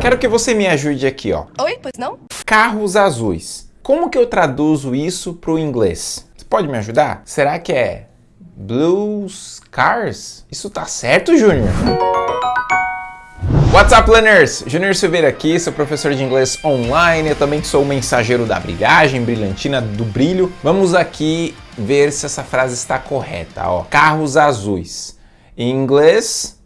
Quero que você me ajude aqui, ó. Oi, pois não? Carros azuis. Como que eu traduzo isso para o inglês? Você pode me ajudar? Será que é blues cars? Isso tá certo, Júnior? What's up, learners? Júnior Silveira aqui, sou professor de inglês online, eu também sou o mensageiro da brilhagem, brilhantina do brilho. Vamos aqui ver se essa frase está correta, ó. Carros azuis. Em inglês,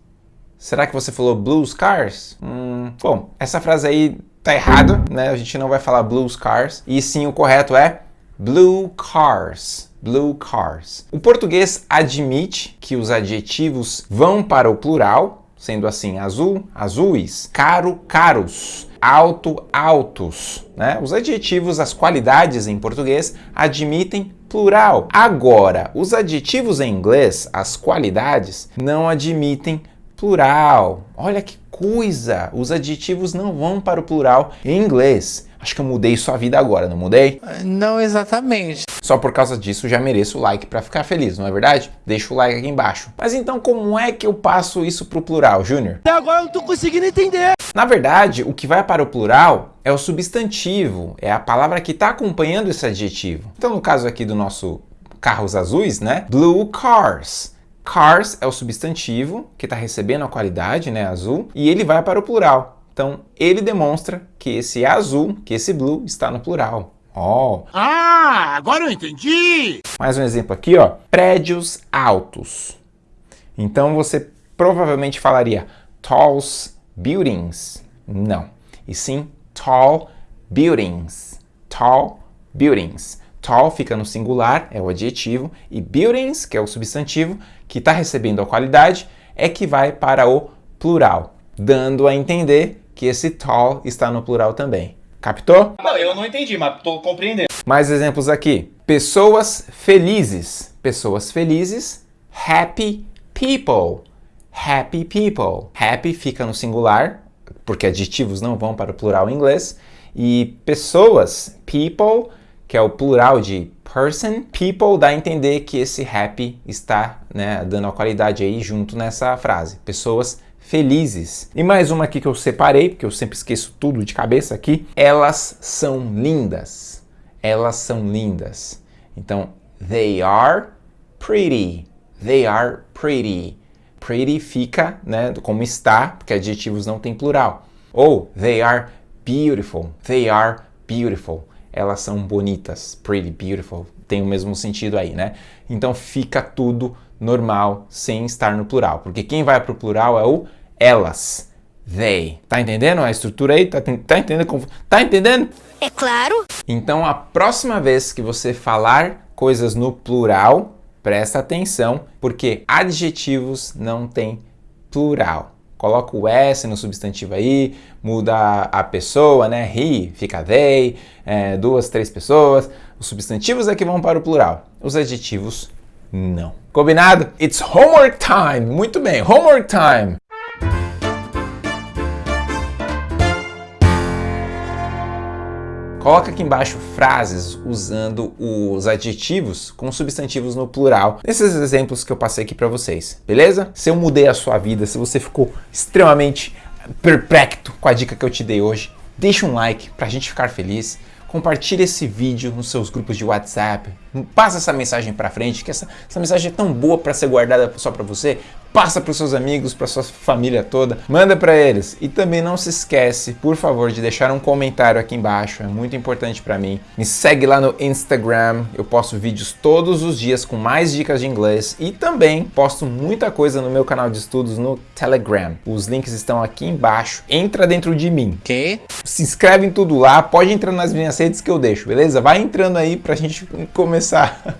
será que você falou blues cars? Hum, bom, essa frase aí tá errada, né? A gente não vai falar blues cars, e sim o correto é blue cars. Blue cars. O português admite que os adjetivos vão para o plural, sendo assim azul, azuis, caro, caros, alto, altos. Né? Os adjetivos, as qualidades em português admitem plural. Agora, os adjetivos em inglês, as qualidades, não admitem plural. Olha que coisa! Os adjetivos não vão para o plural em inglês. Acho que eu mudei sua vida agora, não mudei? Não exatamente. Só por causa disso já mereço o like para ficar feliz, não é verdade? Deixa o like aqui embaixo. Mas então como é que eu passo isso para o plural, Júnior? Até agora eu não tô conseguindo entender. Na verdade, o que vai para o plural é o substantivo, é a palavra que está acompanhando esse adjetivo. Então no caso aqui do nosso carros azuis, né? Blue cars. Cars é o substantivo que está recebendo a qualidade, né, azul, e ele vai para o plural. Então, ele demonstra que esse azul, que esse blue, está no plural. Oh. Ah, agora eu entendi! Mais um exemplo aqui, ó. Prédios altos. Então, você provavelmente falaria tall buildings. Não. E sim tall buildings. Tall buildings. Tall fica no singular, é o adjetivo, e buildings, que é o substantivo, que está recebendo a qualidade, é que vai para o plural, dando a entender que esse tall está no plural também. Captou? Não, eu não entendi, mas estou compreendendo. Mais exemplos aqui. Pessoas felizes. Pessoas felizes. Happy people. Happy people. Happy fica no singular, porque adjetivos não vão para o plural em inglês. E pessoas, people, que é o plural de person, people dá a entender que esse happy está né, dando a qualidade aí junto nessa frase. Pessoas felizes. E mais uma aqui que eu separei, porque eu sempre esqueço tudo de cabeça aqui. Elas são lindas. Elas são lindas. Então, they are pretty. They are pretty. Pretty fica, né, como está, porque adjetivos não tem plural. Ou, they are beautiful. They are beautiful. Elas são bonitas. Pretty, beautiful. Tem o mesmo sentido aí, né? Então fica tudo normal sem estar no plural, porque quem vai para o plural é o elas, they. Tá entendendo a estrutura aí? Tá, tá entendendo? Como, tá entendendo? É claro. Então a próxima vez que você falar coisas no plural, presta atenção, porque adjetivos não tem plural. Coloca o S no substantivo aí, muda a pessoa, né? He, fica they, é, duas, três pessoas. Os substantivos é que vão para o plural. Os adjetivos não. Combinado? It's homework time! Muito bem, homework time! Coloca aqui embaixo frases usando os adjetivos com substantivos no plural, nesses exemplos que eu passei aqui para vocês, beleza? Se eu mudei a sua vida, se você ficou extremamente perplexo com a dica que eu te dei hoje, deixa um like para a gente ficar feliz, compartilhe esse vídeo nos seus grupos de WhatsApp, passa essa mensagem para frente, que essa, essa mensagem é tão boa para ser guardada só para você, passa para os seus amigos, para sua família toda, manda para eles. E também não se esquece, por favor, de deixar um comentário aqui embaixo, é muito importante para mim. Me segue lá no Instagram, eu posto vídeos todos os dias com mais dicas de inglês e também posto muita coisa no meu canal de estudos no Telegram. Os links estão aqui embaixo. Entra dentro de mim. Que? Se inscreve em tudo lá, pode entrar nas minhas redes que eu deixo, beleza? Vai entrando aí pra gente começar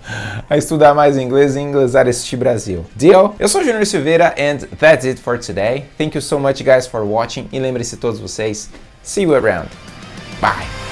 a estudar mais inglês e inglesar este Brasil. Deal? Eu sou Junior Silveira, and that's it for today. Thank you so much guys for watching e lembre-se todos vocês, see you around. Bye!